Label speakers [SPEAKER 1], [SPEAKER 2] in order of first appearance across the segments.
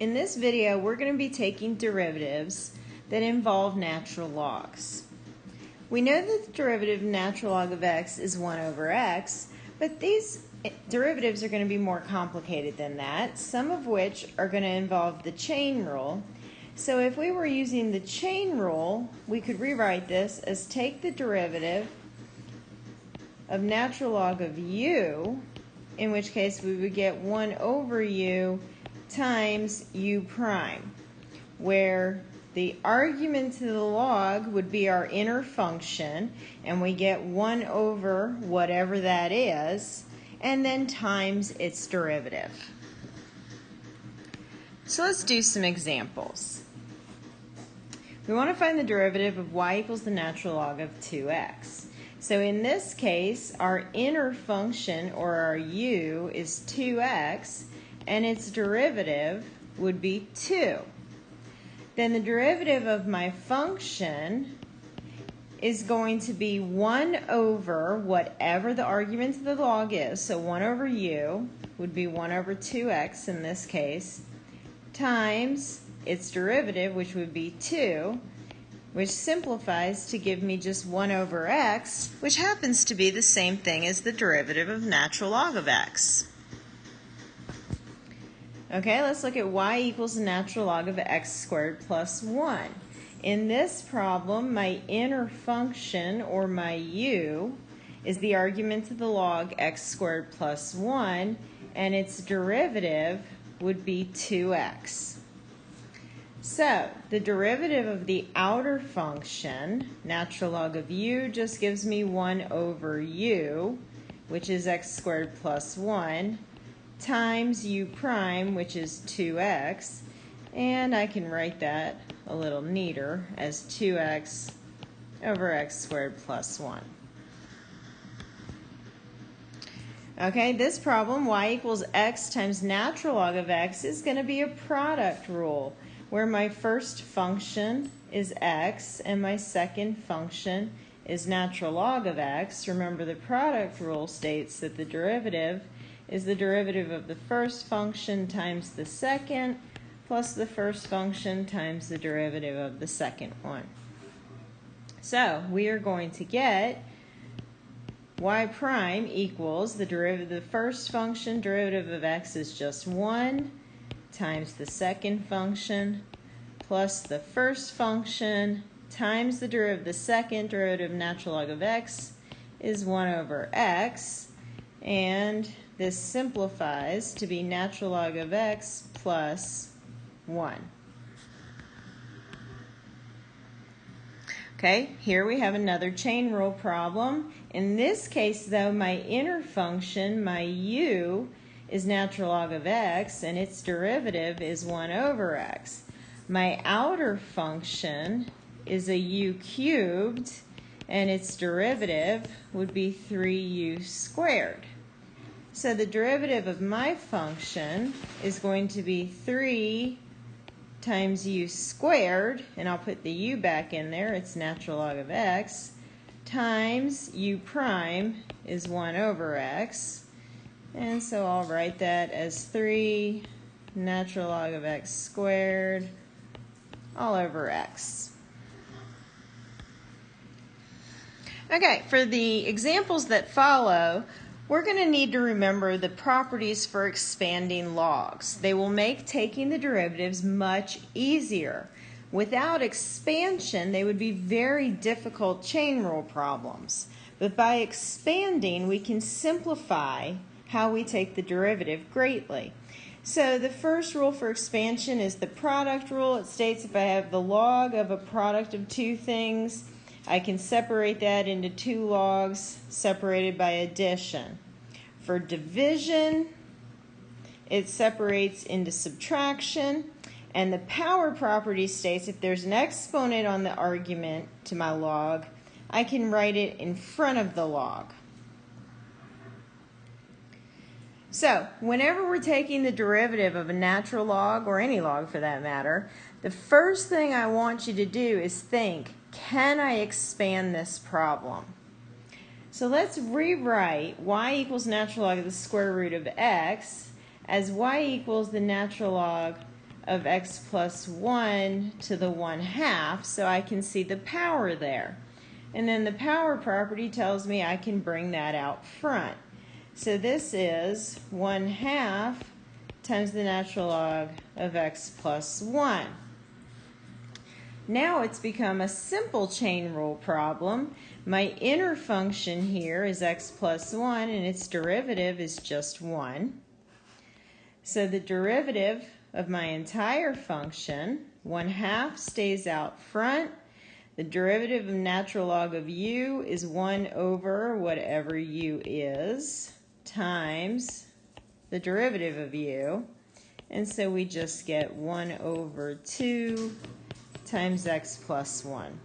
[SPEAKER 1] In this video, we're going to be taking derivatives that involve natural logs. We know that the derivative of natural log of x is 1 over x, but these derivatives are going to be more complicated than that, some of which are going to involve the chain rule. So if we were using the chain rule, we could rewrite this as take the derivative of natural log of u, in which case we would get 1 over u times u prime, where the argument to the log would be our inner function, and we get 1 over whatever that is, and then times its derivative. So let's do some examples. We want to find the derivative of y equals the natural log of 2x. So in this case, our inner function, or our u, is 2x, and its derivative would be 2. Then the derivative of my function is going to be 1 over whatever the argument of the log is. So 1 over u would be 1 over 2x in this case, times its derivative, which would be 2, which simplifies to give me just 1 over x, which happens to be the same thing as the derivative of natural log of x. Okay, let's look at y equals the natural log of x squared plus 1. In this problem, my inner function, or my u, is the argument to the log x squared plus 1, and its derivative would be 2x. So, the derivative of the outer function, natural log of u, just gives me 1 over u, which is x squared plus 1, times u prime, which is 2x, and I can write that a little neater as 2x over x squared plus 1. Okay, this problem, y equals x times natural log of x, is going to be a product rule, where my first function is x and my second function is natural log of x. Remember, the product rule states that the derivative is the derivative of the first function times the second plus the first function times the derivative of the second one. So we are going to get y prime equals the derivative of the first function, derivative of x is just 1, times the second function, plus the first function, times the derivative of the second, derivative of natural log of x is 1 over x, and this simplifies to be natural log of x plus 1. Okay, here we have another chain rule problem. In this case, though, my inner function, my u, is natural log of x, and its derivative is 1 over x. My outer function is a u cubed, and its derivative would be 3u squared. So the derivative of my function is going to be 3 times u squared, and I'll put the u back in there, it's natural log of x, times u prime is 1 over x. And so I'll write that as 3 natural log of x squared all over x. Okay, for the examples that follow, we're going to need to remember the properties for expanding logs. They will make taking the derivatives much easier. Without expansion, they would be very difficult chain rule problems. But by expanding, we can simplify how we take the derivative greatly. So the first rule for expansion is the product rule. It states if I have the log of a product of two things, I can separate that into two logs separated by addition. For division, it separates into subtraction. And the power property states if there's an exponent on the argument to my log, I can write it in front of the log. So, whenever we're taking the derivative of a natural log, or any log for that matter, the first thing I want you to do is think, can I expand this problem? So let's rewrite y equals natural log of the square root of x as y equals the natural log of x plus 1 to the 1 half, so I can see the power there. And then the power property tells me I can bring that out front. So this is 1 half times the natural log of x plus 1. Now it's become a simple chain rule problem. My inner function here is x plus 1 and its derivative is just 1. So the derivative of my entire function, 1 half stays out front. The derivative of natural log of u is 1 over whatever u is times the derivative of u. And so we just get 1 over 2 times x plus 1.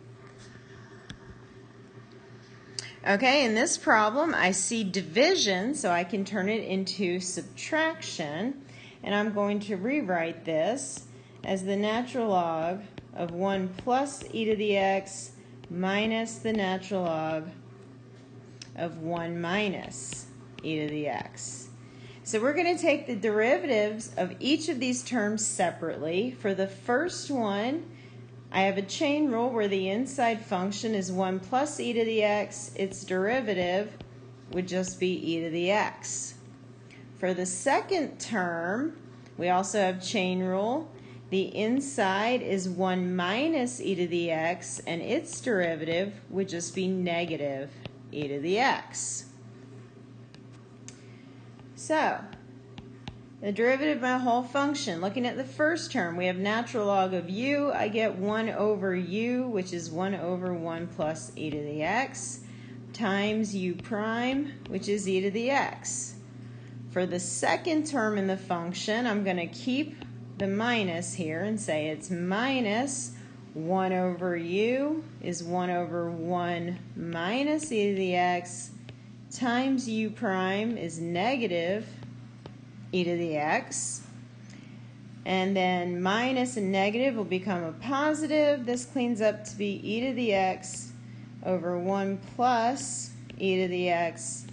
[SPEAKER 1] Okay, in this problem, I see division, so I can turn it into subtraction. And I'm going to rewrite this as the natural log of 1 plus e to the x minus the natural log of 1 minus e to the x. So we're going to take the derivatives of each of these terms separately. For the first one, I have a chain rule where the inside function is 1 plus e to the x. Its derivative would just be e to the x. For the second term, we also have chain rule. The inside is 1 minus e to the x, and its derivative would just be negative e to the x. So, the derivative of my whole function, looking at the first term, we have natural log of u. I get 1 over u, which is 1 over 1 plus e to the x, times u prime, which is e to the x. For the second term in the function, I'm going to keep the minus here and say it's minus 1 over u is 1 over 1 minus e to the x times u prime is negative e to the x. And then minus and negative will become a positive. This cleans up to be e to the x over 1 plus e to the x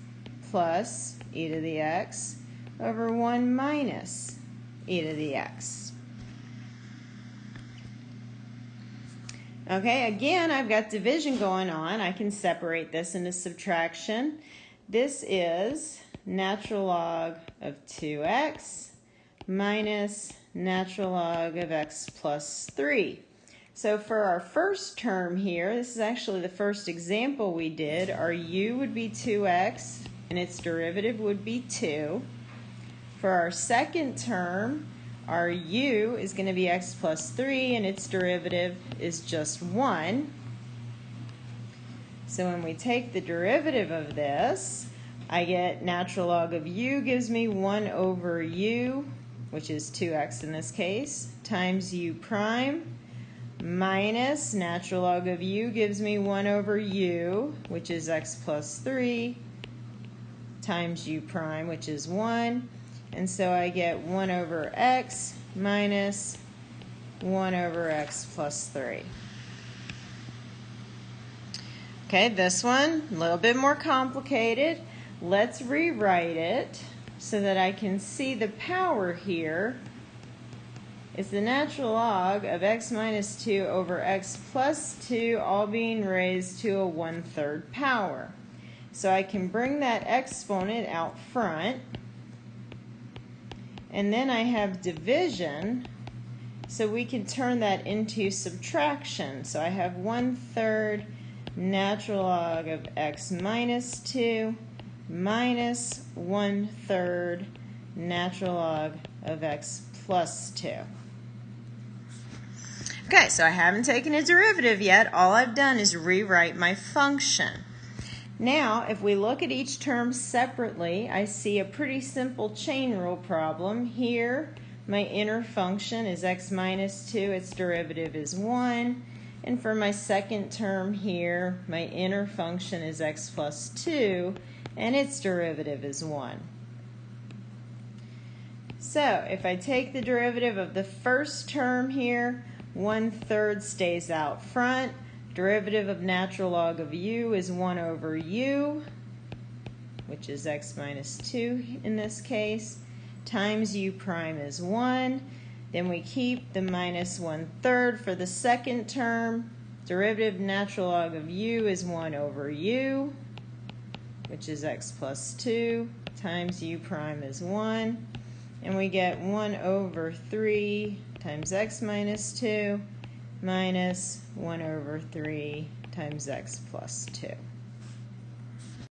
[SPEAKER 1] plus e to the x over 1 minus e to the x. Okay, again, I've got division going on. I can separate this into subtraction. This is natural log of 2x minus natural log of x plus 3. So for our first term here, this is actually the first example we did, our u would be 2x and its derivative would be 2. For our second term, our u is going to be x plus 3 and its derivative is just 1. So when we take the derivative of this, I get natural log of u gives me 1 over u, which is 2x in this case, times u prime, minus natural log of u gives me 1 over u, which is x plus 3, times u prime, which is 1. And so I get 1 over x minus 1 over x plus 3. Okay, this one, a little bit more complicated. Let's rewrite it so that I can see the power here is the natural log of x minus 2 over x plus 2 all being raised to a one-third power. So I can bring that exponent out front. And then I have division, so we can turn that into subtraction. So I have one-third natural log of x minus 2 minus one third natural log of x plus 2. Okay, so I haven't taken a derivative yet. All I've done is rewrite my function. Now, if we look at each term separately, I see a pretty simple chain rule problem. Here, my inner function is x minus 2, its derivative is 1. And for my second term here, my inner function is x plus 2, and its derivative is 1. So if I take the derivative of the first term here, 1 third stays out front. Derivative of natural log of u is 1 over u, which is x minus 2 in this case, times u prime is 1. Then we keep the minus one third for the second term. Derivative natural log of u is 1 over u, which is x plus 2, times u prime is 1. And we get 1 over 3 times x minus 2 minus 1 over 3 times x plus 2.